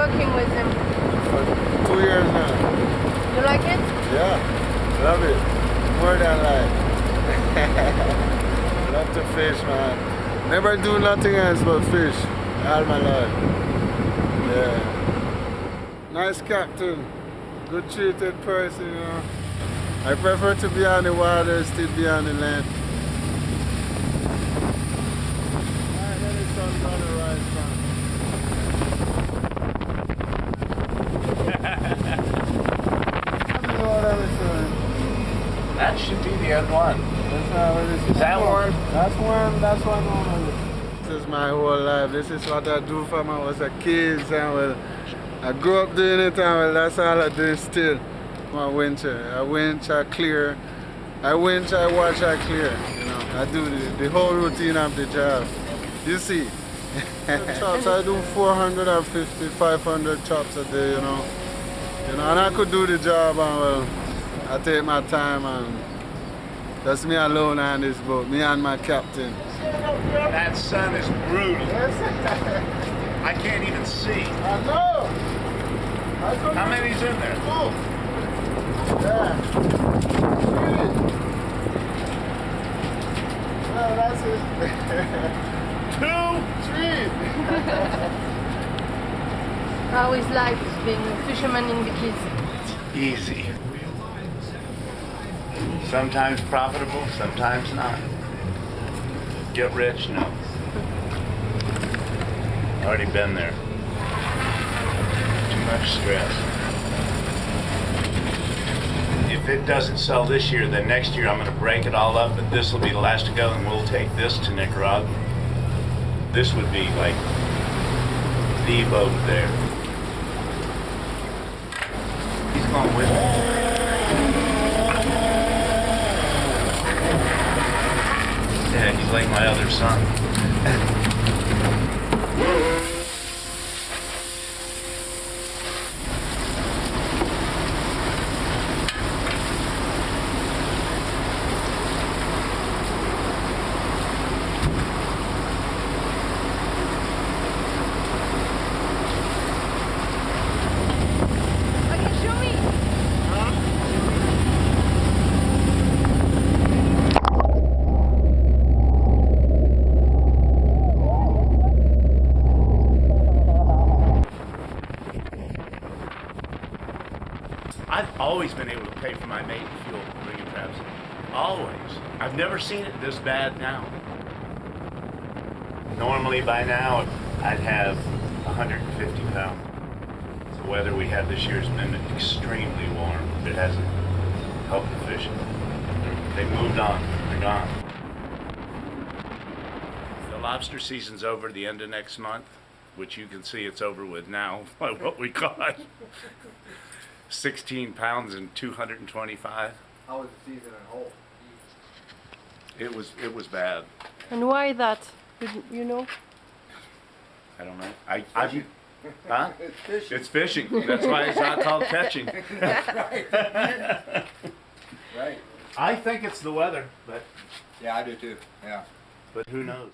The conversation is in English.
working with him? For two years now. You like it? Yeah, love it. More than life. love to fish, man. Never do nothing else but fish. All my life. Yeah. Nice captain. Good treated person, you know. I prefer to be on the water, still be on the land. The end one. That's not what it is. Is that warm? That's warm. That's what normal. This is my whole life. This is what I do from I was a kid. And well, I grew up doing it and well, that's all I do still. My winter. Uh, I winch, I clear. I winch, I watch, I clear. You know, I do the, the whole routine of the job. You see. chops, I do 450, 500 chops a day, you know. You know, and I could do the job and well, I take my time and that's me alone on this boat, me and my captain. That sun is brutal. I can't even see. I know. How many's in there? Yeah. Well, that's it. Two? Three. How is life being a fisherman in the Keys? Easy. Sometimes profitable, sometimes not. Get rich? No. Already been there. Too much stress. If it doesn't sell this year, then next year I'm going to break it all up, but this will be the last to go, and we'll take this to Nicaragua. This would be like the boat there. He's going with me. Yeah, he's like my other son. Okay, show me. I've always been able to pay for my mate fuel bringing traps. Always. I've never seen it this bad now. Normally by now I'd have 150 pounds. The weather we had this year has been extremely warm. It hasn't helped the fish. They moved on. They're gone. The lobster season's over the end of next month, which you can see it's over with now by what we caught. 16 pounds and 225. How was the season in whole? It was it was bad. And why that? You, you know? I don't know. I, I huh? It's fishing. It's fishing. That's why it's not called catching. Right. Right. I think it's the weather, but Yeah, I do too. Yeah. but who knows?